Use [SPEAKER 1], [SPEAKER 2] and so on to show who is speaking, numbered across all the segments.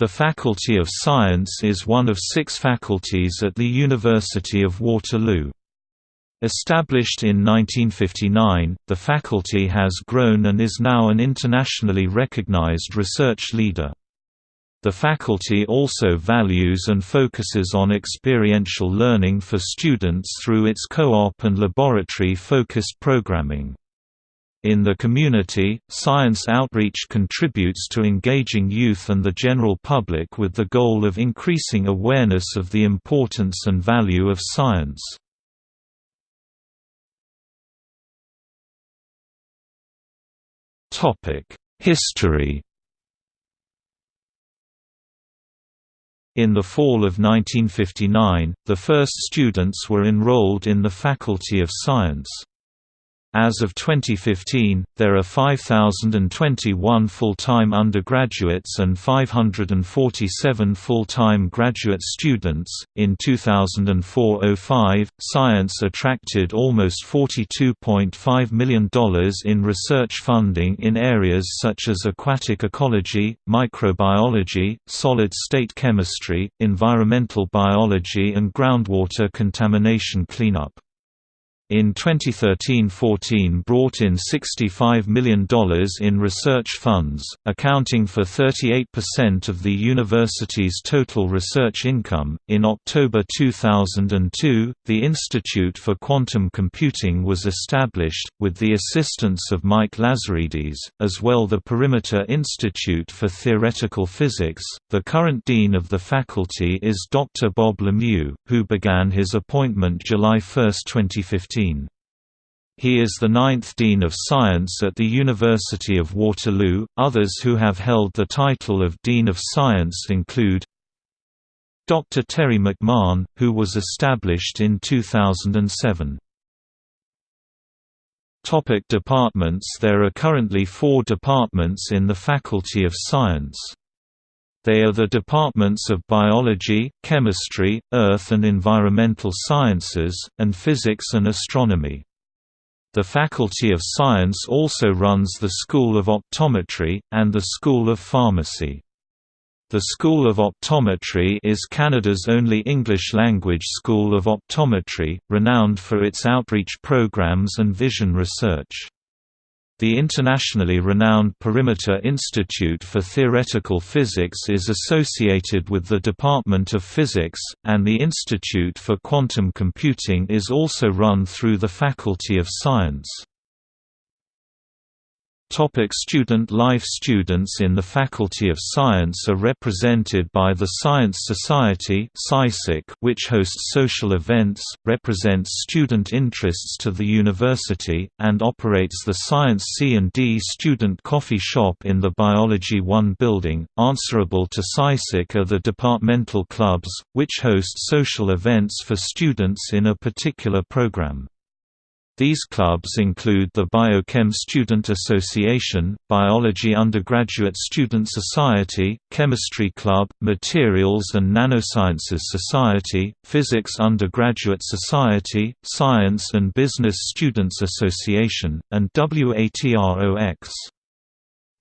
[SPEAKER 1] The Faculty of Science is one of six faculties at the University of Waterloo. Established in 1959, the faculty has grown and is now an internationally recognized research leader. The faculty also values and focuses on experiential learning for students through its co-op and laboratory-focused programming. In the community, science outreach contributes to engaging youth and the general public with the goal of increasing awareness of the importance and value of science. History In the fall of 1959, the first students were enrolled in the Faculty of Science. As of 2015, there are 5,021 full-time undergraduates and 547 full-time graduate students. In 2004-05, science attracted almost $42.5 million in research funding in areas such as aquatic ecology, microbiology, solid-state chemistry, environmental biology and groundwater contamination cleanup in 2013–14 brought in $65 million in research funds, accounting for 38% of the university's total research income. In October 2002, the Institute for Quantum Computing was established, with the assistance of Mike Lazaridis, as well the Perimeter Institute for Theoretical Physics. The current dean of the faculty is Dr. Bob Lemieux, who began his appointment July 1, 2015. He is the ninth Dean of Science at the University of Waterloo. Others who have held the title of Dean of Science include Dr. Terry McMahon, who was established in 2007. Topic departments There are currently four departments in the Faculty of Science. They are the departments of Biology, Chemistry, Earth and Environmental Sciences, and Physics and Astronomy. The Faculty of Science also runs the School of Optometry, and the School of Pharmacy. The School of Optometry is Canada's only English-language school of optometry, renowned for its outreach programs and vision research. The internationally renowned Perimeter Institute for Theoretical Physics is associated with the Department of Physics, and the Institute for Quantum Computing is also run through the Faculty of Science. Topic student life Students in the Faculty of Science are represented by the Science Society which hosts social events, represents student interests to the university, and operates the Science C&D Student Coffee Shop in the Biology 1 building. Answerable to SciSoc are the departmental clubs, which host social events for students in a particular program. These clubs include the Biochem Student Association, Biology Undergraduate Student Society, Chemistry Club, Materials and Nanosciences Society, Physics Undergraduate Society, Science and Business Students Association, and WATROX.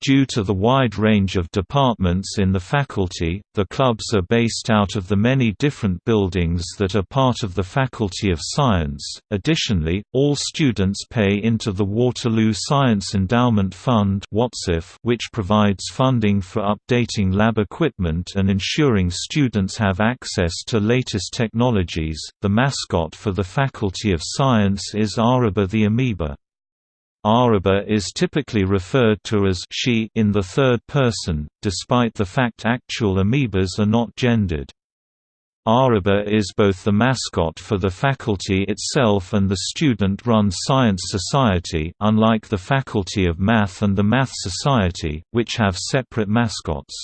[SPEAKER 1] Due to the wide range of departments in the faculty, the clubs are based out of the many different buildings that are part of the Faculty of Science. Additionally, all students pay into the Waterloo Science Endowment Fund which provides funding for updating lab equipment and ensuring students have access to latest technologies. The mascot for the Faculty of Science is Araba the amoeba. Araba is typically referred to as she in the third person, despite the fact actual amoebas are not gendered. Araba is both the mascot for the faculty itself and the student-run Science Society unlike the Faculty of Math and the Math Society, which have separate mascots.